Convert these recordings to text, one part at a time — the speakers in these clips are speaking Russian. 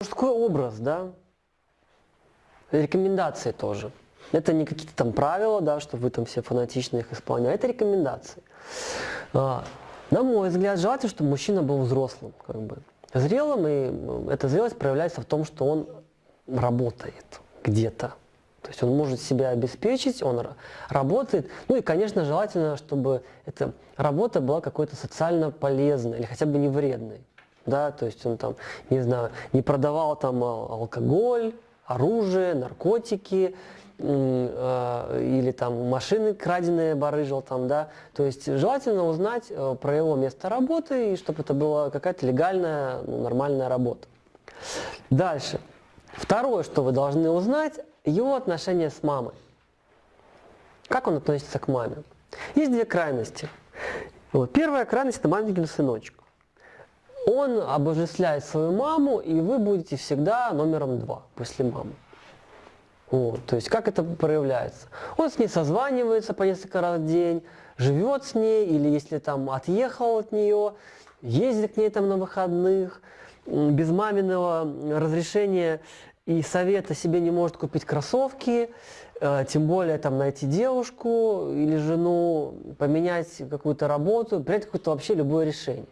Мужской образ, да, рекомендации тоже. Это не какие-то там правила, да, что вы там все фанатично их исполняете, это рекомендации. А, на мой взгляд, желательно, чтобы мужчина был взрослым, как бы, зрелым, и эта зрелость проявляется в том, что он работает где-то. То есть он может себя обеспечить, он работает. Ну и, конечно, желательно, чтобы эта работа была какой-то социально полезной или хотя бы не вредной. Да, то есть он там, не знаю, не продавал там алкоголь, оружие, наркотики, э, или там машины краденые барыжил там, да. То есть желательно узнать э, про его место работы, и чтобы это была какая-то легальная, ну, нормальная работа. Дальше. Второе, что вы должны узнать, его отношения с мамой. Как он относится к маме? Есть две крайности. Вот. Первая крайность – это маменькин сыночек. Он обожествляет свою маму, и вы будете всегда номером два после мамы. Вот. То есть как это проявляется? Он с ней созванивается по несколько раз в день, живет с ней, или если там отъехал от нее, ездит к ней там на выходных, без маминого разрешения и совета себе не может купить кроссовки, э, тем более там найти девушку или жену, поменять какую-то работу, принять какое-то вообще любое решение.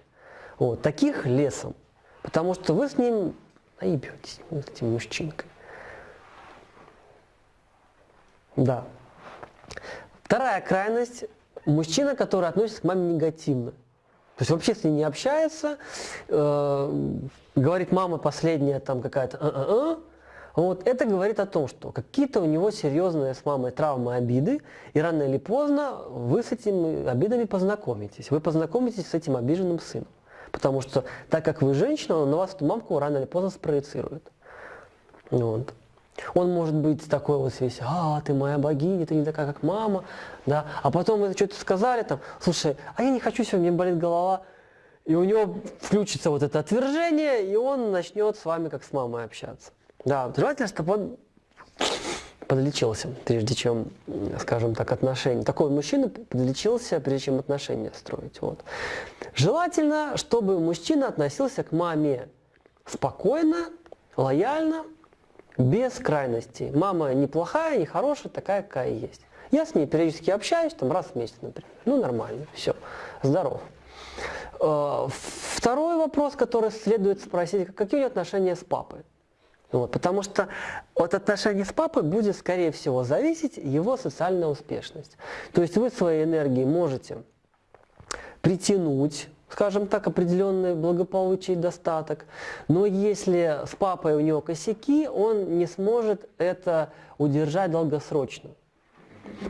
Вот, таких лесом, потому что вы с ним наебетесь, с этим мужчинкой. Да. Вторая крайность – мужчина, который относится к маме негативно. То есть вообще с ней не общается, э, говорит мама последняя там какая-то а -а -а, вот это говорит о том, что какие-то у него серьезные с мамой травмы, обиды, и рано или поздно вы с этими обидами познакомитесь. Вы познакомитесь с этим обиженным сыном. Потому что, так как вы женщина, он на вас эту мамку рано или поздно спроецирует. Вот. Он может быть такой вот весь, а, ты моя богиня, ты не такая, как мама, да, а потом вы что-то сказали там, слушай, а я не хочу сегодня, мне болит голова, и у него включится вот это отвержение, и он начнет с вами как с мамой общаться. Да, желательно, чтобы он подлечился, прежде чем, скажем так, отношения. Такой мужчина подлечился, прежде чем отношения строить. Вот. Желательно, чтобы мужчина относился к маме спокойно, лояльно, без крайностей. Мама не плохая, не хорошая, такая, какая есть. Я с ней периодически общаюсь, там раз в месяц, например. Ну, нормально, все, здоров. Э, второй вопрос, который следует спросить, какие у нее отношения с папой? Вот, потому что от отношений с папой будет, скорее всего, зависеть его социальная успешность. То есть вы своей энергией можете притянуть, скажем так, определенный благополучие и достаток, но если с папой у него косяки, он не сможет это удержать долгосрочно.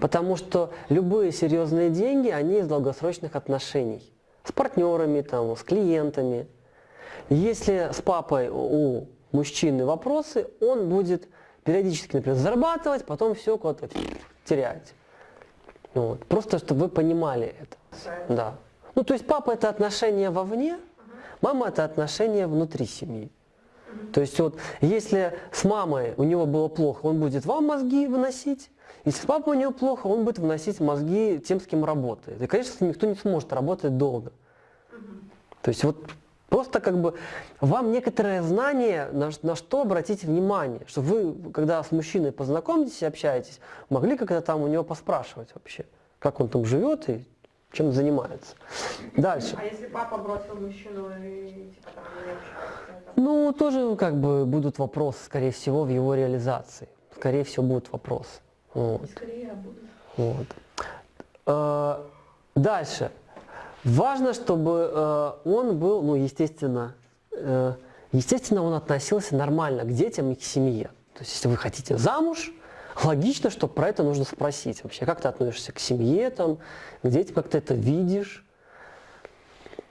Потому что любые серьезные деньги, они из долгосрочных отношений. С партнерами, там, с клиентами. Если с папой у мужчины вопросы, он будет периодически, например, зарабатывать, потом все куда-то терять. Вот. Просто, чтобы вы понимали это. Да. Ну, то есть папа это отношение вовне, мама это отношение внутри семьи. То есть вот, если с мамой у него было плохо, он будет вам мозги выносить, если с папой у него плохо, он будет выносить мозги тем, с кем работает. И, конечно, никто не сможет работать долго. То есть вот Просто как бы вам некоторое знание, на, на что обратить внимание, чтобы вы, когда с мужчиной познакомитесь и общаетесь, могли как-то там у него поспрашивать вообще, как он там живет и чем занимается. Дальше. А если папа бросил мужчину и типа там не общается? Ну, тоже как бы будут вопросы, скорее всего, в его реализации. Скорее всего, будут вопросы. Вот. Скорее будут. Вот. А, дальше. Важно, чтобы э, он был, ну, естественно, э, естественно, он относился нормально к детям и к семье. То есть, если вы хотите замуж, логично, что про это нужно спросить вообще. Как ты относишься к семье, там, к детям, как ты это видишь,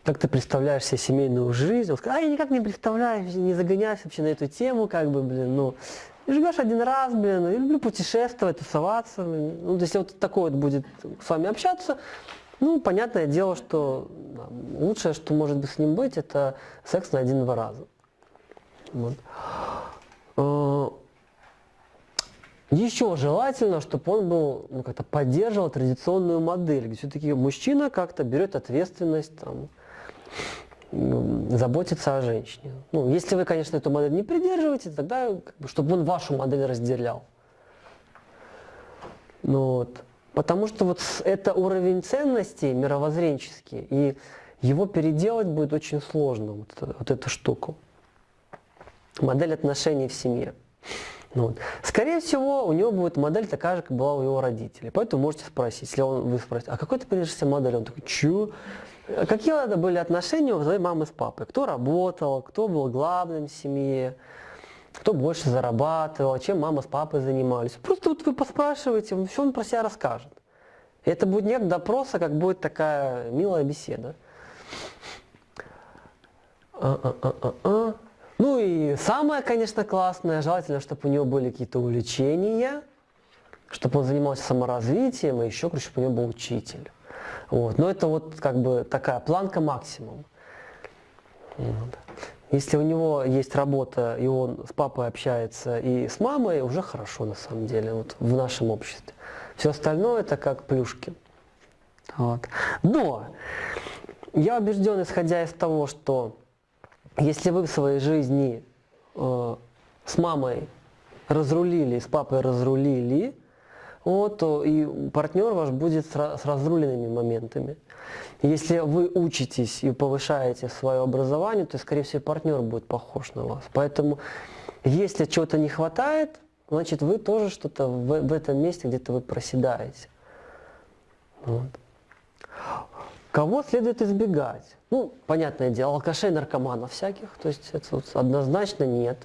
как ты представляешь себе семейную жизнь. Он скажет, а я никак не представляю, не загоняюсь вообще на эту тему, как бы, блин, ну, живешь один раз, блин, я люблю путешествовать, тусоваться. Ну, если вот такой вот будет с вами общаться, ну, понятное дело, что лучшее, что может быть с ним быть, это секс на один-два раза. Вот. Э, Еще желательно, чтобы он был, ну, как-то поддерживал традиционную модель, где все-таки мужчина как-то берет ответственность, там, м, заботиться о женщине. Ну, если вы, конечно, эту модель не придерживаетесь, тогда, как бы, чтобы он вашу модель разделял. Ну, вот. Потому что вот это уровень ценностей мировоззренческий, и его переделать будет очень сложно, вот, вот эту штуку. Модель отношений в семье. Ну, вот. Скорее всего, у него будет модель такая же, как была у его родителей. Поэтому можете спросить, если он, вы спросите, а какой ты придержишься модель? Он такой, чё? А Какие это были отношения у твоей мамы с папой? Кто работал, кто был главным в семье, кто больше зарабатывал, чем мама с папой занимались. Просто вот вы поспрашиваете, все он про себя расскажет. Это будет не как допрос, а как будет такая милая беседа. А-а-а-а-а. Ну и самое, конечно, классное, желательно, чтобы у него были какие-то увлечения, чтобы он занимался саморазвитием, и еще, короче, чтобы у него был учитель. Вот. Но это вот как бы такая планка максимум. Вот. Если у него есть работа, и он с папой общается, и с мамой, уже хорошо на самом деле, вот в нашем обществе. Все остальное это как плюшки. Вот. Но я убежден, исходя из того, что если вы в своей жизни э, с мамой разрулили, с папой разрулили, вот, то и партнер ваш будет с, ра- с разруленными моментами. Если вы учитесь и повышаете свое образование, то, скорее всего, партнер будет похож на вас. Поэтому, если чего-то не хватает, значит, вы тоже что-то в, в этом месте где-то вы проседаете. Вот. Кого следует избегать? Ну, понятное дело, алкашей, наркоманов всяких, то есть это вот однозначно нет.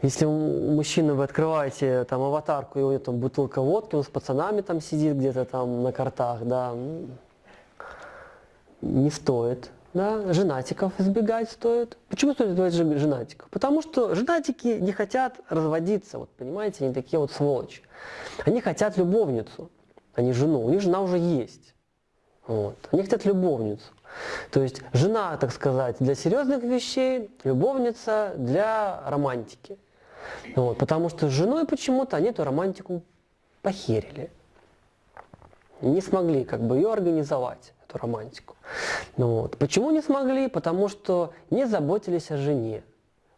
Если у мужчины вы открываете там аватарку, и у него там бутылка водки, он с пацанами там сидит где-то там на картах, да, не стоит. Да, женатиков избегать стоит. Почему стоит избегать женатиков? Потому что женатики не хотят разводиться, вот понимаете, они такие вот сволочи. Они хотят любовницу, а не жену. У них жена уже есть. Вот. Они хотят любовницу. То есть жена, так сказать, для серьезных вещей, любовница для романтики. Вот. Потому что с женой почему-то они эту романтику похерили. Не смогли как бы ее организовать, эту романтику. Ну вот. Почему не смогли? Потому что не заботились о жене.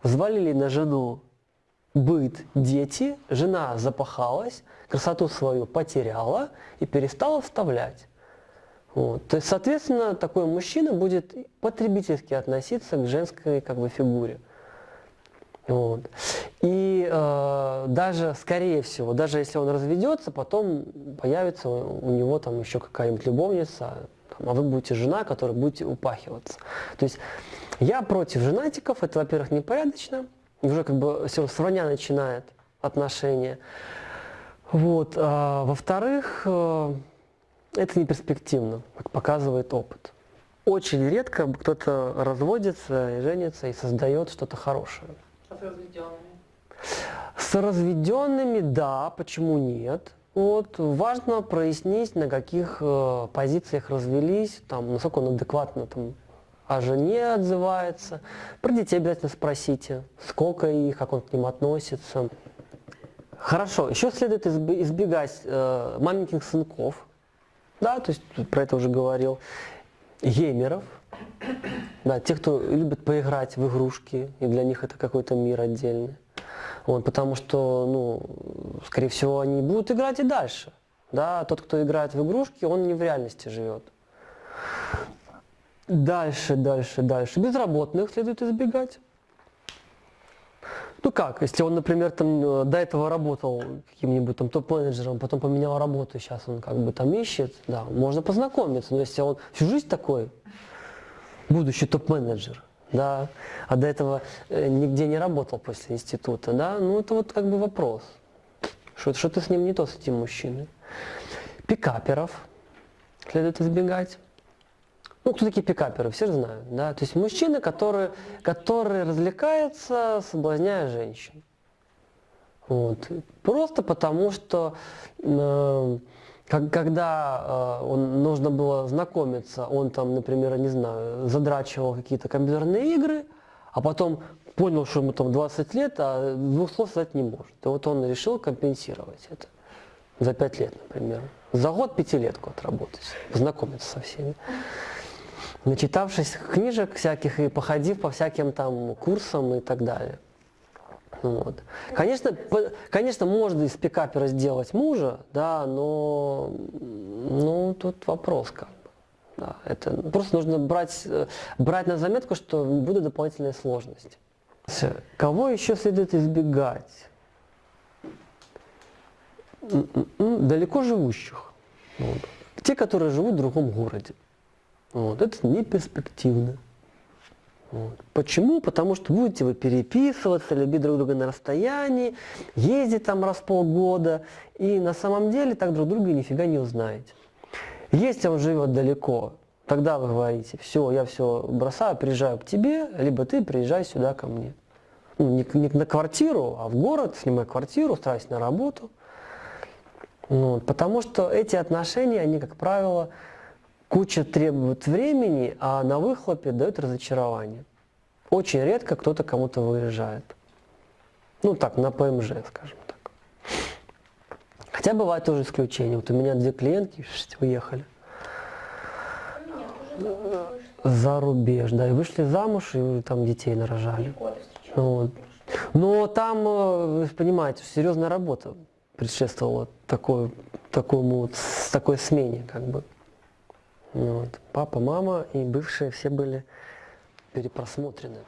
Взвалили на жену быт, дети, жена запахалась, красоту свою потеряла и перестала вставлять. Вот. То есть, соответственно, такой мужчина будет потребительски относиться к женской как бы, фигуре. Вот. И э, даже, скорее всего, даже если он разведется, потом появится у него там еще какая-нибудь любовница, там, а вы будете жена, которая будете упахиваться. То есть я против женатиков, это, во-первых, непорядочно, уже как бы все с вранья начинает отношения. Вот. А, во-вторых, э, это не перспективно, как показывает опыт. Очень редко кто-то разводится и женится и создает что-то хорошее. С разведенными? Да, почему нет? Вот, важно прояснить, на каких э, позициях развелись, там, насколько он адекватно там, о жене отзывается. Про детей обязательно спросите, сколько их, как он к ним относится. Хорошо, еще следует избегать э, маленьких сынков, да, то есть про это уже говорил, геймеров, да, те, кто любит поиграть в игрушки, и для них это какой-то мир отдельный. Вот, потому что, ну, скорее всего, они будут играть и дальше. Да, тот, кто играет в игрушки, он не в реальности живет. Дальше, дальше, дальше. Безработных следует избегать. Ну как, если он, например, там э, до этого работал каким-нибудь там топ-менеджером, потом поменял работу, сейчас он как бы там ищет, да, можно познакомиться, но если он всю жизнь такой, будущий топ-менеджер, да, а до этого э, нигде не работал после института, да, ну это вот как бы вопрос, что- что-то с ним не то, с этим мужчиной. Пикаперов следует избегать. Ну, кто такие пикаперы, все же знают, да? То есть мужчины, которые, которые развлекаются, соблазняя женщин. Вот. Просто потому, что э, как- когда э, он, нужно было знакомиться, он там, например, не знаю, задрачивал какие-то компьютерные игры, а потом понял, что ему там 20 лет, а двух слов сказать не может. И вот он решил компенсировать это за 5 лет, например. За год пятилетку отработать, познакомиться со всеми. Начитавшись книжек всяких и походив по всяким там курсам и так далее. Вот. Конечно, по- конечно, можно из пикапера сделать мужа, да, но ну, тут вопрос как. Да, это просто нужно брать, э, брать на заметку, что будут дополнительные сложности. С- Кого еще следует избегать? М-м-м, Далеко живущих. Вот. Те, которые живут в другом городе. Вот. Это не перспективно. Вот. Почему? Потому что будете вы переписываться, любить друг друга на расстоянии, ездить там раз в полгода, и на самом деле так друг друга нифига не узнаете. Если он живет далеко, тогда вы говорите, все, я все бросаю, приезжаю к тебе, либо ты приезжай сюда ко мне. Ну, не, не на квартиру, а в город, снимай квартиру, устраивайся на работу. Вот, потому что эти отношения, они, как правило, куча требуют времени, а на выхлопе дают разочарование. Очень редко кто-то кому-то выезжает. Ну так, на ПМЖ, скажем так. Хотя бывают тоже исключения. Вот у меня две клиентки уехали за рубеж, да, и вышли замуж, и там детей нарожали. Встречалась. Вот. Но там, э, вы понимаете, серьезная работа предшествовала такой, такому, такой смене, как бы. Вот. Папа, мама и бывшие все были перепросмотрены.